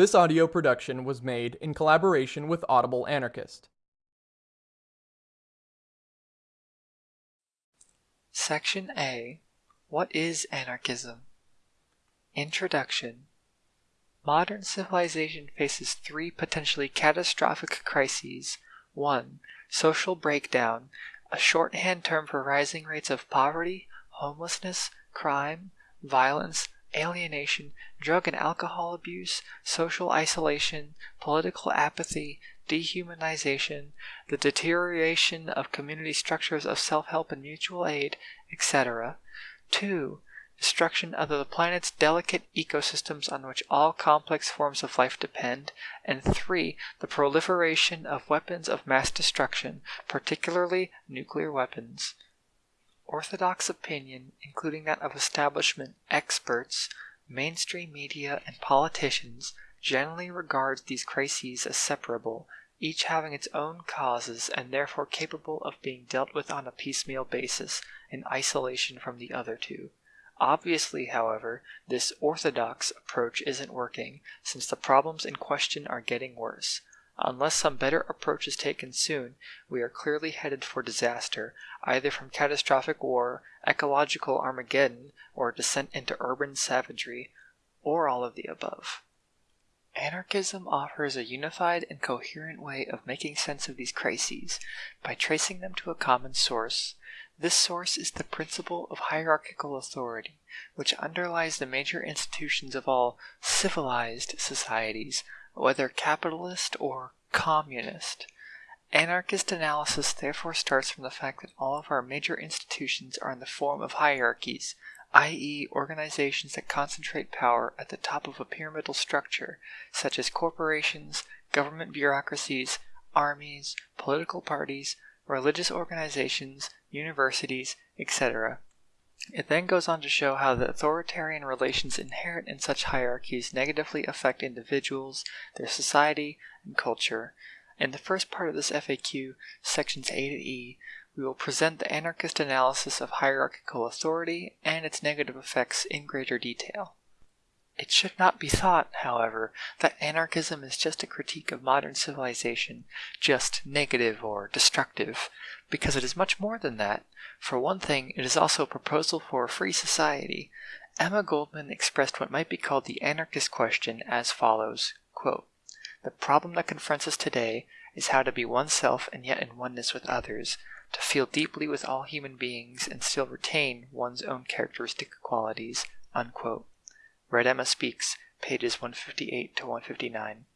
This audio production was made in collaboration with Audible Anarchist. Section A What is Anarchism? Introduction Modern civilization faces three potentially catastrophic crises. 1. Social breakdown, a shorthand term for rising rates of poverty, homelessness, crime, violence, alienation, drug and alcohol abuse, social isolation, political apathy, dehumanization, the deterioration of community structures of self help and mutual aid, etc. 2. Destruction of the planet's delicate ecosystems on which all complex forms of life depend. And 3. The proliferation of weapons of mass destruction, particularly nuclear weapons. Orthodox opinion, including that of establishment experts, mainstream media, and politicians, generally regards these crises as separable, each having its own causes and therefore capable of being dealt with on a piecemeal basis, in isolation from the other two. Obviously, however, this orthodox approach isn't working, since the problems in question are getting worse. Unless some better approach is taken soon, we are clearly headed for disaster, either from catastrophic war, ecological Armageddon, or descent into urban savagery, or all of the above. Anarchism offers a unified and coherent way of making sense of these crises by tracing them to a common source. This source is the principle of hierarchical authority, which underlies the major institutions of all civilized societies whether capitalist or communist. Anarchist analysis therefore starts from the fact that all of our major institutions are in the form of hierarchies, i.e., organizations that concentrate power at the top of a pyramidal structure, such as corporations, government bureaucracies, armies, political parties, religious organizations, universities, etc. It then goes on to show how the authoritarian relations inherent in such hierarchies negatively affect individuals, their society, and culture. In the first part of this FAQ, sections A to E, we will present the anarchist analysis of hierarchical authority and its negative effects in greater detail. It should not be thought, however, that anarchism is just a critique of modern civilization, just negative or destructive, because it is much more than that. For one thing, it is also a proposal for a free society. Emma Goldman expressed what might be called the anarchist question as follows quote, The problem that confronts us today is how to be oneself and yet in oneness with others, to feel deeply with all human beings and still retain one's own characteristic qualities. Unquote. Red Emma Speaks, pages 158 to 159.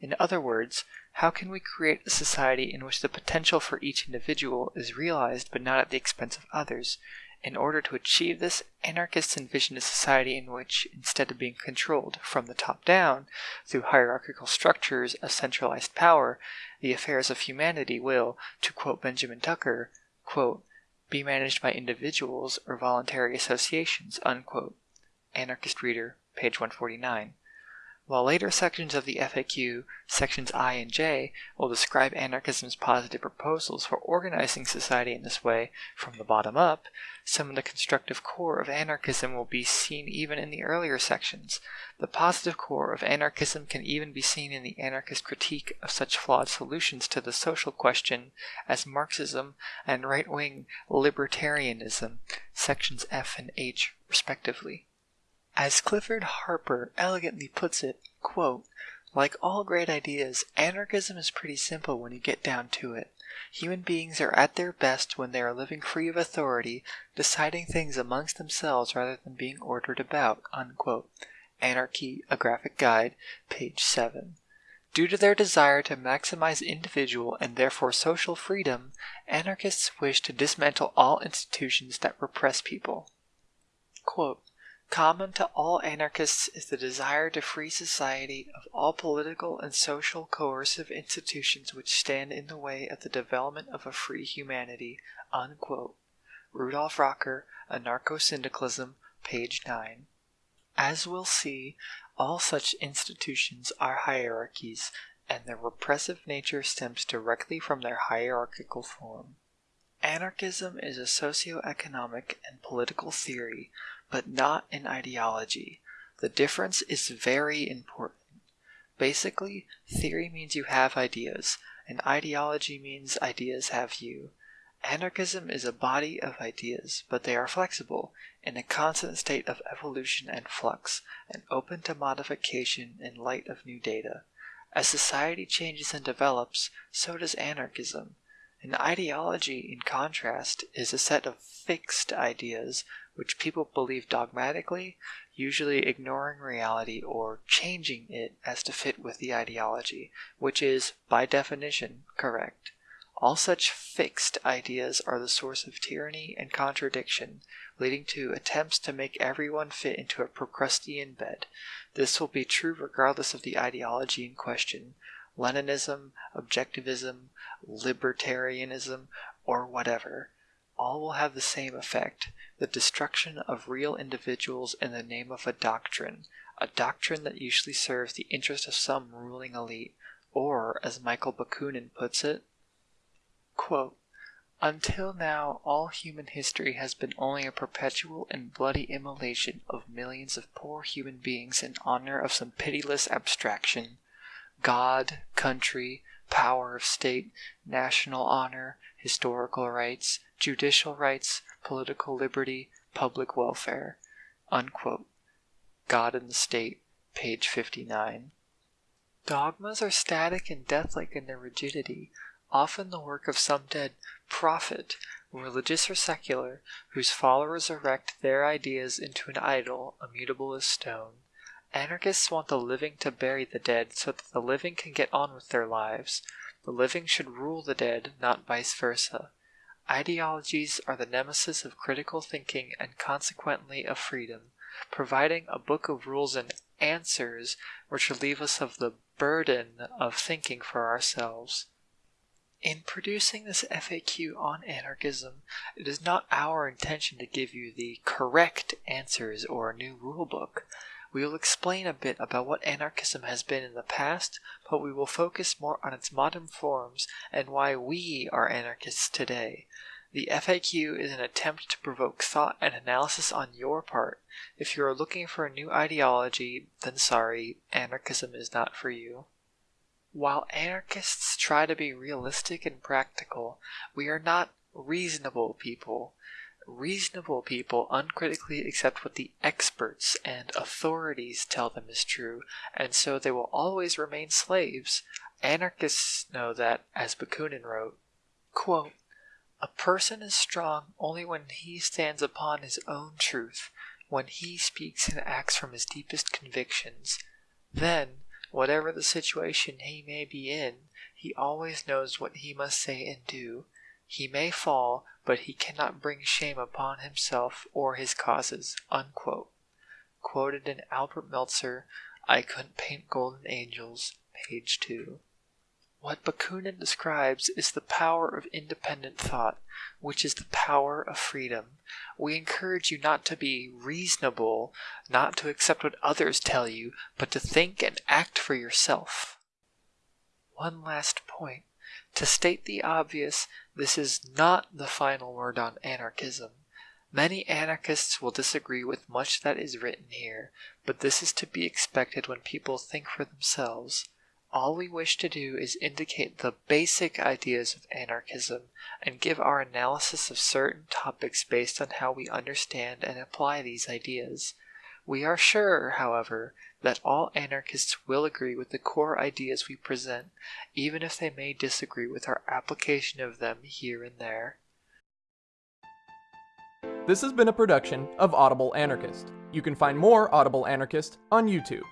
In other words, how can we create a society in which the potential for each individual is realized but not at the expense of others? In order to achieve this, anarchists envision a society in which, instead of being controlled from the top down through hierarchical structures of centralized power, the affairs of humanity will, to quote Benjamin Tucker, quote, be managed by individuals or voluntary associations. Unquote. Anarchist Reader, page 149. While later sections of the FAQ, sections I and J, will describe anarchism's positive proposals for organizing society in this way from the bottom up, some of the constructive core of anarchism will be seen even in the earlier sections. The positive core of anarchism can even be seen in the anarchist critique of such flawed solutions to the social question as Marxism and right wing libertarianism, sections F and H, respectively. As Clifford Harper elegantly puts it, quote, like all great ideas, anarchism is pretty simple when you get down to it. Human beings are at their best when they are living free of authority, deciding things amongst themselves rather than being ordered about. Unquote. Anarchy, a Graphic Guide, page 7. Due to their desire to maximize individual and therefore social freedom, anarchists wish to dismantle all institutions that repress people. Quote, Common to all anarchists is the desire to free society of all political and social coercive institutions which stand in the way of the development of a free humanity. Rudolf Rocker, Anarcho-Syndicalism, page 9. As we'll see, all such institutions are hierarchies, and their repressive nature stems directly from their hierarchical form. Anarchism is a socio-economic and political theory but not an ideology. The difference is very important. Basically, theory means you have ideas, and ideology means ideas have you. Anarchism is a body of ideas, but they are flexible, in a constant state of evolution and flux, and open to modification in light of new data. As society changes and develops, so does anarchism. An ideology, in contrast, is a set of fixed ideas which people believe dogmatically, usually ignoring reality or changing it as to fit with the ideology, which is, by definition, correct. All such fixed ideas are the source of tyranny and contradiction, leading to attempts to make everyone fit into a Procrustean bed. This will be true regardless of the ideology in question Leninism, Objectivism, Libertarianism, or whatever. All will have the same effect the destruction of real individuals in the name of a doctrine, a doctrine that usually serves the interest of some ruling elite, or, as Michael Bakunin puts it, Quote, Until now, all human history has been only a perpetual and bloody immolation of millions of poor human beings in honor of some pitiless abstraction God, country, power of state, national honor, historical rights, judicial rights, political liberty, public welfare. Unquote. God and the State, page 59. Dogmas are static and deathlike in their rigidity, often the work of some dead prophet, religious or secular, whose followers erect their ideas into an idol immutable as stone. Anarchists want the living to bury the dead so that the living can get on with their lives. The living should rule the dead, not vice versa. Ideologies are the nemesis of critical thinking and consequently of freedom, providing a book of rules and answers which relieve us of the burden of thinking for ourselves. In producing this FAQ on anarchism, it is not our intention to give you the correct answers or a new rulebook. We will explain a bit about what anarchism has been in the past, but we will focus more on its modern forms and why we are anarchists today. The FAQ is an attempt to provoke thought and analysis on your part. If you are looking for a new ideology, then sorry, anarchism is not for you. While anarchists try to be realistic and practical, we are not reasonable people. Reasonable people uncritically accept what the experts and authorities tell them is true, and so they will always remain slaves. Anarchists know that, as Bakunin wrote, quote, A person is strong only when he stands upon his own truth, when he speaks and acts from his deepest convictions. Then, Whatever the situation he may be in, he always knows what he must say and do. He may fall, but he cannot bring shame upon himself or his causes. Quoted in Albert Meltzer, I Couldn't Paint Golden Angels, page 2. What Bakunin describes is the power of independent thought, which is the power of freedom. We encourage you not to be reasonable, not to accept what others tell you, but to think and act for yourself. One last point. To state the obvious, this is not the final word on anarchism. Many anarchists will disagree with much that is written here, but this is to be expected when people think for themselves. All we wish to do is indicate the basic ideas of anarchism and give our analysis of certain topics based on how we understand and apply these ideas. We are sure, however, that all anarchists will agree with the core ideas we present, even if they may disagree with our application of them here and there. This has been a production of Audible Anarchist. You can find more Audible Anarchist on YouTube.